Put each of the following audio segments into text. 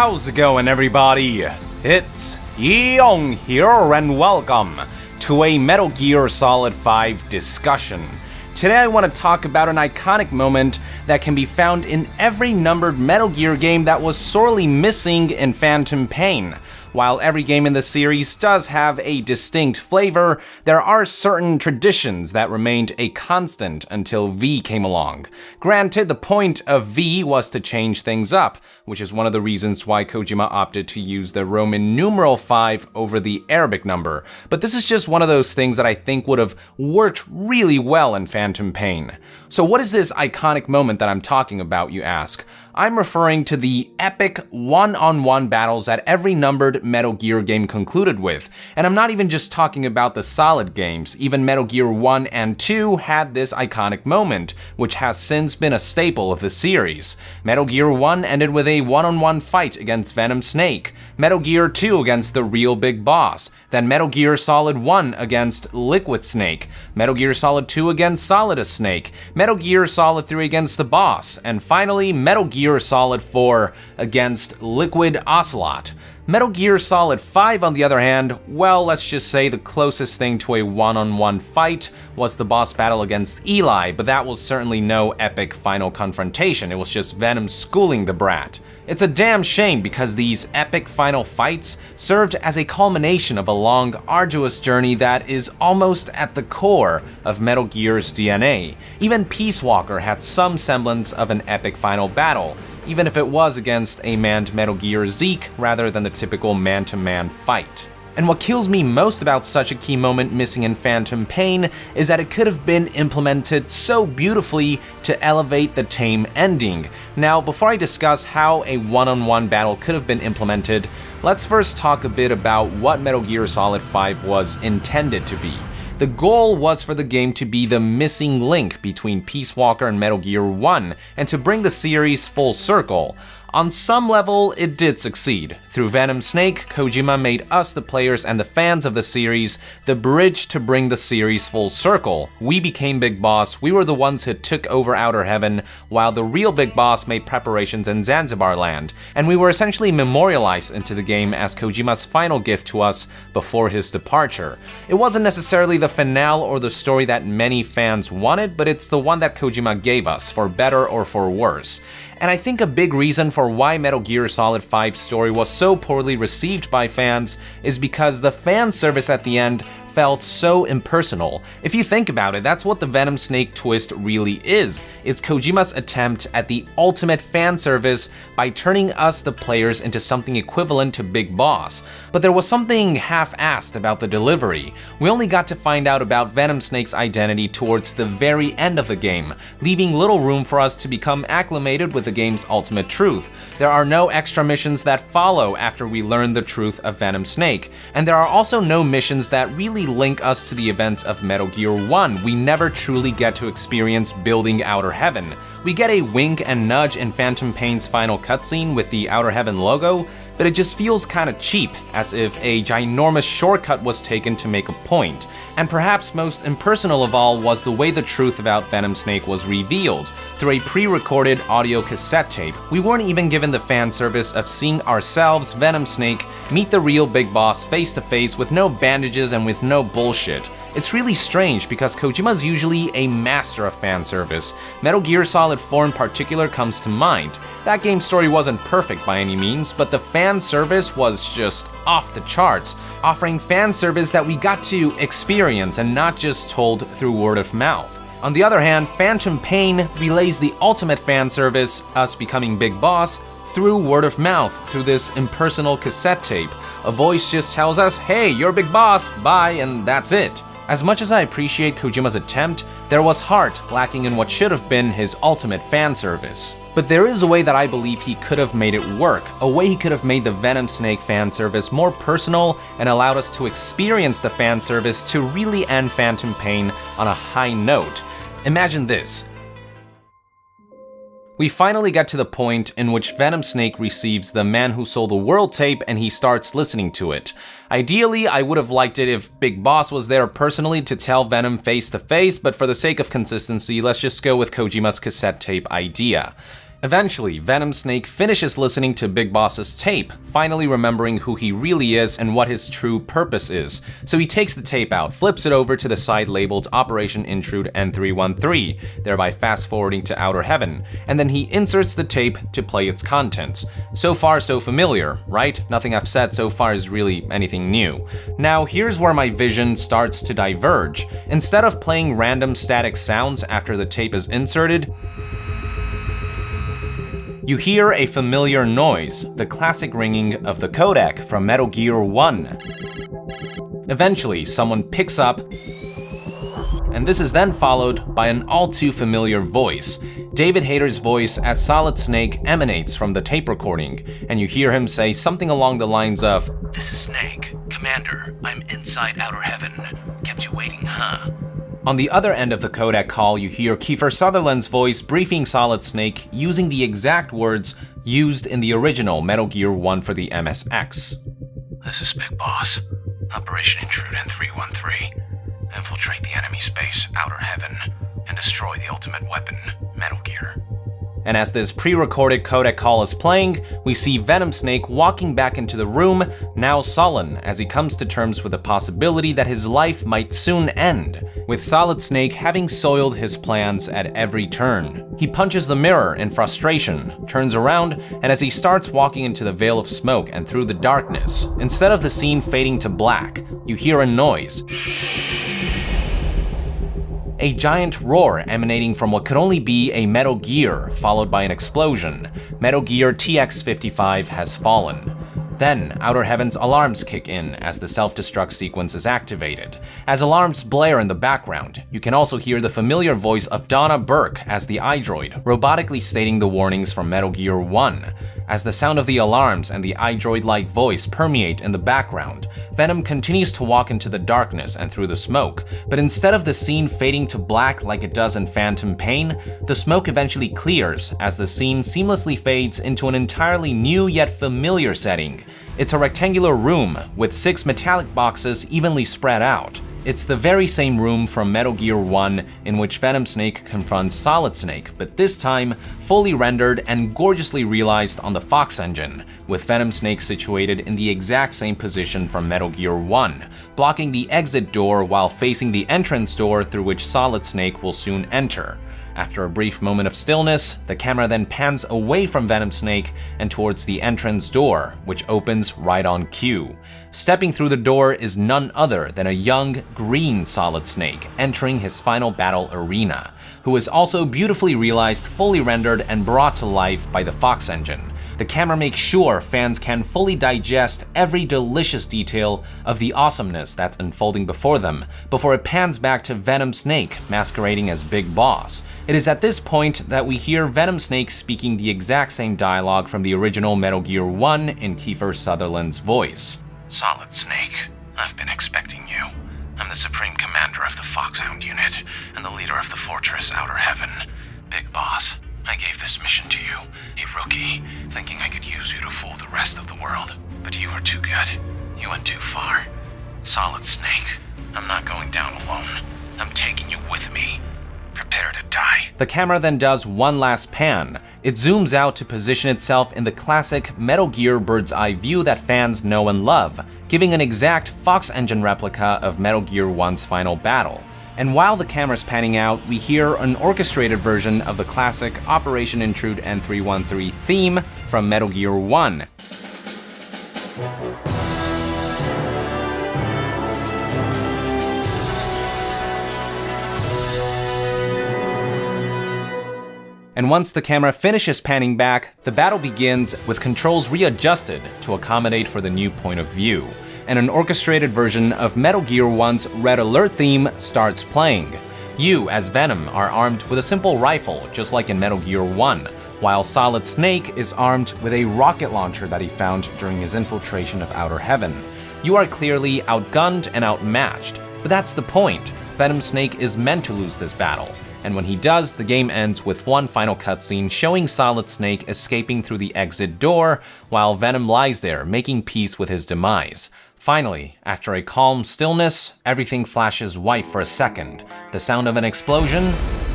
How's it going, everybody? It's Yong here, and welcome to a Metal Gear Solid 5 discussion. Today, I want to talk about an iconic moment that can be found in every numbered Metal Gear game that was sorely missing in Phantom Pain. While every game in the series does have a distinct flavor, there are certain traditions that remained a constant until V came along. Granted, the point of V was to change things up, which is one of the reasons why Kojima opted to use the Roman numeral 5 over the Arabic number, but this is just one of those things that I think would have worked really well in Phantom Pain. So what is this iconic moment that I'm talking about, you ask? I'm referring to the epic one-on-one battles that every numbered Metal Gear game concluded with. And I'm not even just talking about the solid games, even Metal Gear 1 and 2 had this iconic moment, which has since been a staple of the series. Metal Gear 1 ended with a one-on-one fight against Venom Snake, Metal Gear 2 against the real big boss, then Metal Gear Solid 1 against Liquid Snake, Metal Gear Solid 2 against Solidus Snake, Metal Gear Solid 3 against the boss, and finally Metal Gear Solid 4 against Liquid Ocelot. Metal Gear Solid 5, on the other hand, well, let's just say the closest thing to a one-on-one -on -one fight was the boss battle against Eli, but that was certainly no epic final confrontation, it was just Venom schooling the brat. It's a damn shame because these epic final fights served as a culmination of a long, arduous journey that is almost at the core of Metal Gear's DNA. Even Peace Walker had some semblance of an epic final battle, even if it was against a manned Metal Gear Zeke rather than the typical man-to-man -man fight. And what kills me most about such a key moment missing in Phantom Pain is that it could have been implemented so beautifully to elevate the tame ending. Now, before I discuss how a one-on-one -on -one battle could have been implemented, let's first talk a bit about what Metal Gear Solid 5 was intended to be. The goal was for the game to be the missing link between Peace Walker and Metal Gear 1, and to bring the series full circle. On some level, it did succeed. Through Venom Snake, Kojima made us, the players and the fans of the series, the bridge to bring the series full circle. We became Big Boss, we were the ones who took over Outer Heaven, while the real Big Boss made preparations in Zanzibar land, and we were essentially memorialized into the game as Kojima's final gift to us before his departure. It wasn't necessarily the finale or the story that many fans wanted, but it's the one that Kojima gave us, for better or for worse. And I think a big reason for why Metal Gear Solid 5's story was so poorly received by fans is because the fan service at the end felt so impersonal. If you think about it, that's what the Venom Snake twist really is. It's Kojima's attempt at the ultimate fan service by turning us, the players, into something equivalent to Big Boss. But there was something half-assed about the delivery. We only got to find out about Venom Snake's identity towards the very end of the game, leaving little room for us to become acclimated with the game's ultimate truth. There are no extra missions that follow after we learn the truth of Venom Snake, and there are also no missions that really link us to the events of Metal Gear 1. We never truly get to experience building Outer Heaven. We get a wink and nudge in Phantom Pain's final cutscene with the Outer Heaven logo, but it just feels kinda cheap, as if a ginormous shortcut was taken to make a point. And perhaps most impersonal of all was the way the truth about Venom Snake was revealed, through a pre-recorded audio cassette tape. We weren't even given the fan service of seeing ourselves, Venom Snake, meet the real Big Boss face to face with no bandages and with no bullshit. It's really strange because Kojima's usually a master of fan service. Metal Gear Solid 4 in particular comes to mind. That game's story wasn't perfect by any means, but the fan service was just off the charts, offering fan service that we got to experience and not just told through word of mouth. On the other hand, Phantom Pain relays the ultimate fan service, us becoming Big Boss, through word of mouth, through this impersonal cassette tape. A voice just tells us, hey, you're Big Boss, bye, and that's it. As much as I appreciate Kojima's attempt, there was heart lacking in what should have been his ultimate fan service. But there is a way that I believe he could have made it work, a way he could have made the Venom Snake fan service more personal and allowed us to experience the fan service to really end Phantom Pain on a high note. Imagine this, we finally get to the point in which Venom Snake receives the Man Who Sold the World tape and he starts listening to it. Ideally, I would have liked it if Big Boss was there personally to tell Venom face to face, but for the sake of consistency, let's just go with Kojima's cassette tape idea. Eventually, Venom Snake finishes listening to Big Boss's tape, finally remembering who he really is and what his true purpose is. So he takes the tape out, flips it over to the side labeled Operation Intrude N313, thereby fast forwarding to Outer Heaven, and then he inserts the tape to play its contents. So far, so familiar, right? Nothing I've said so far is really anything new. Now, here's where my vision starts to diverge. Instead of playing random static sounds after the tape is inserted, you hear a familiar noise, the classic ringing of the codec from Metal Gear 1. Eventually, someone picks up, and this is then followed by an all too familiar voice. David Hayter's voice as Solid Snake emanates from the tape recording, and you hear him say something along the lines of, This is Snake. Commander, I'm inside Outer Heaven. Kept you waiting, huh? On the other end of the codec call, you hear Kiefer Sutherland's voice briefing Solid Snake using the exact words used in the original Metal Gear 1 for the MSX. This is Big Boss. Operation Intrude N313. Infiltrate the enemy space, Outer Heaven, and destroy the ultimate weapon, Metal Gear. And as this pre-recorded codec call is playing, we see Venom Snake walking back into the room, now sullen, as he comes to terms with the possibility that his life might soon end, with Solid Snake having soiled his plans at every turn. He punches the mirror in frustration, turns around, and as he starts walking into the veil of smoke and through the darkness, instead of the scene fading to black, you hear a noise a giant roar emanating from what could only be a Metal Gear, followed by an explosion. Metal Gear TX55 has fallen. Then, Outer Heaven's alarms kick in as the self-destruct sequence is activated. As alarms blare in the background, you can also hear the familiar voice of Donna Burke as the iDroid, robotically stating the warnings from Metal Gear 1. As the sound of the alarms and the iDroid-like voice permeate in the background, Venom continues to walk into the darkness and through the smoke, but instead of the scene fading to black like it does in Phantom Pain, the smoke eventually clears as the scene seamlessly fades into an entirely new yet familiar setting, it's a rectangular room with six metallic boxes evenly spread out. It's the very same room from Metal Gear 1 in which Venom Snake confronts Solid Snake, but this time fully rendered and gorgeously realized on the Fox engine, with Venom Snake situated in the exact same position from Metal Gear 1, blocking the exit door while facing the entrance door through which Solid Snake will soon enter. After a brief moment of stillness, the camera then pans away from Venom Snake and towards the entrance door, which opens right on cue. Stepping through the door is none other than a young, green Solid Snake entering his final battle arena, who is also beautifully realized, fully rendered, and brought to life by the Fox engine the camera makes sure fans can fully digest every delicious detail of the awesomeness that's unfolding before them, before it pans back to Venom Snake masquerading as Big Boss. It is at this point that we hear Venom Snake speaking the exact same dialogue from the original Metal Gear 1 in Kiefer Sutherland's voice. Solid Snake, I've been expecting you. I'm the Supreme Commander of the Foxhound Unit and the leader of the Fortress Outer Heaven. Big Boss, I gave this mission to you, a rookie, thinking I could use you to fool the rest of the world. But you were too good. You went too far. Solid Snake, I'm not going down alone. I'm taking you with me. Prepare to die. The camera then does one last pan. It zooms out to position itself in the classic Metal Gear bird's eye view that fans know and love, giving an exact Fox engine replica of Metal Gear 1's final battle and while the camera's panning out, we hear an orchestrated version of the classic Operation Intrude N313 theme from Metal Gear 1. And once the camera finishes panning back, the battle begins with controls readjusted to accommodate for the new point of view and an orchestrated version of Metal Gear 1's Red Alert theme starts playing. You, as Venom, are armed with a simple rifle, just like in Metal Gear 1, while Solid Snake is armed with a rocket launcher that he found during his infiltration of Outer Heaven. You are clearly outgunned and outmatched, but that's the point. Venom Snake is meant to lose this battle, and when he does, the game ends with one final cutscene showing Solid Snake escaping through the exit door, while Venom lies there making peace with his demise. Finally, after a calm stillness, everything flashes white for a second, the sound of an explosion,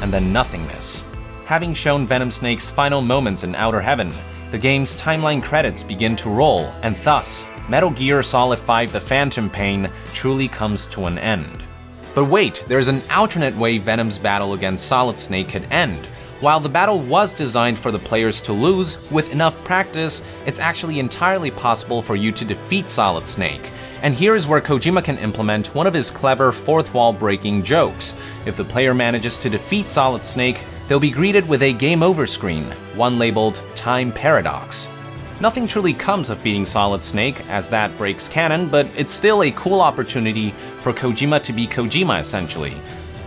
and then nothingness. having shown Venom Snake's final moments in Outer Heaven, the game's timeline credits begin to roll, and thus, Metal Gear Solid 5 The Phantom Pain truly comes to an end. But wait, there's an alternate way Venom's battle against Solid Snake could end. While the battle was designed for the players to lose, with enough practice, it's actually entirely possible for you to defeat Solid Snake. And here's where Kojima can implement one of his clever fourth wall breaking jokes. If the player manages to defeat Solid Snake, they'll be greeted with a game over screen, one labeled Time Paradox. Nothing truly comes of beating Solid Snake, as that breaks canon, but it's still a cool opportunity for Kojima to be Kojima essentially.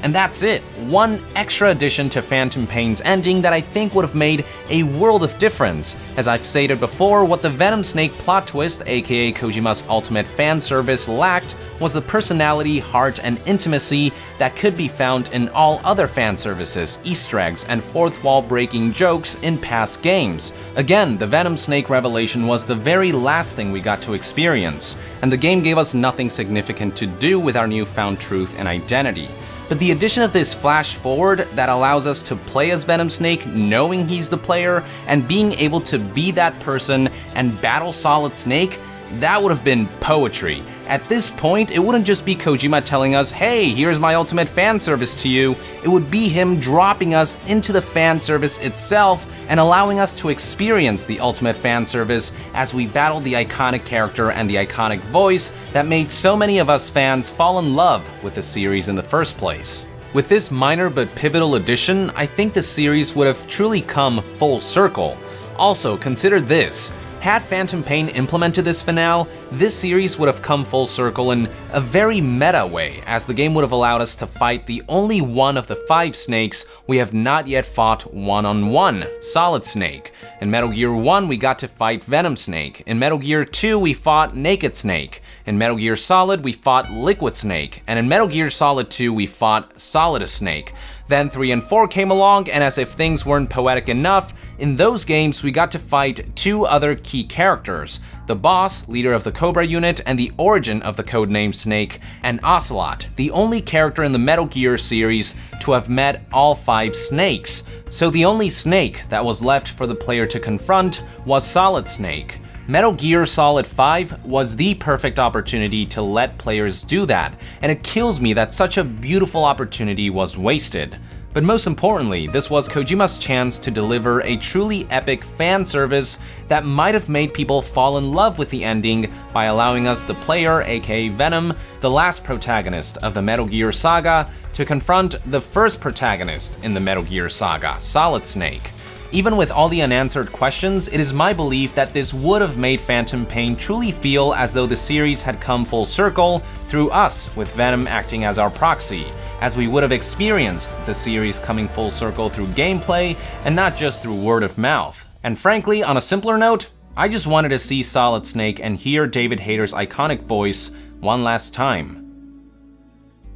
And that's it, one extra addition to Phantom Pain's ending that I think would have made a world of difference. As I've stated before, what the Venom Snake plot twist, aka Kojima's ultimate fan service, lacked was the personality, heart, and intimacy that could be found in all other fan services, Easter eggs, and fourth wall breaking jokes in past games. Again, the Venom Snake revelation was the very last thing we got to experience, and the game gave us nothing significant to do with our newfound truth and identity. But the addition of this flash forward that allows us to play as Venom Snake knowing he's the player and being able to be that person and battle Solid Snake, that would have been poetry. At this point, it wouldn't just be Kojima telling us, hey, here's my ultimate fan service to you. It would be him dropping us into the fan service itself and allowing us to experience the ultimate fan service as we battle the iconic character and the iconic voice that made so many of us fans fall in love with the series in the first place. With this minor but pivotal addition, I think the series would have truly come full circle. Also, consider this. Had Phantom Pain implemented this finale, this series would have come full circle in a very meta way, as the game would have allowed us to fight the only one of the five snakes we have not yet fought one-on-one, -on -one, Solid Snake. In Metal Gear 1, we got to fight Venom Snake. In Metal Gear 2, we fought Naked Snake. In Metal Gear Solid, we fought Liquid Snake. And in Metal Gear Solid 2, we fought Solidus Snake. Then 3 and 4 came along, and as if things weren't poetic enough, in those games we got to fight two other key characters, the boss, leader of the Cobra unit, and the origin of the codename Snake, and Ocelot, the only character in the Metal Gear series to have met all five snakes. So the only snake that was left for the player to confront was Solid Snake. Metal Gear Solid 5 was the perfect opportunity to let players do that, and it kills me that such a beautiful opportunity was wasted. But most importantly, this was Kojima's chance to deliver a truly epic fan service that might have made people fall in love with the ending by allowing us the player, aka Venom, the last protagonist of the Metal Gear saga, to confront the first protagonist in the Metal Gear saga, Solid Snake. Even with all the unanswered questions, it is my belief that this would have made Phantom Pain truly feel as though the series had come full circle through us, with Venom acting as our proxy, as we would have experienced the series coming full circle through gameplay and not just through word of mouth. And frankly, on a simpler note, I just wanted to see Solid Snake and hear David Hayter's iconic voice one last time.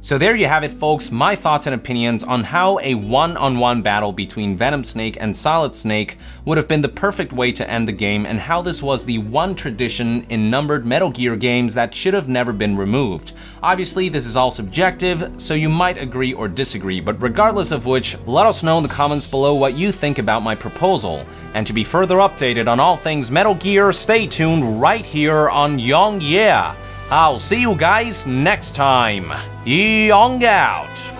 So there you have it folks, my thoughts and opinions on how a one-on-one -on -one battle between Venom Snake and Solid Snake would have been the perfect way to end the game and how this was the one tradition in numbered Metal Gear games that should have never been removed. Obviously this is all subjective, so you might agree or disagree, but regardless of which, let us know in the comments below what you think about my proposal. And to be further updated on all things Metal Gear, stay tuned right here on YongYea! I'll see you guys next time. Yong out!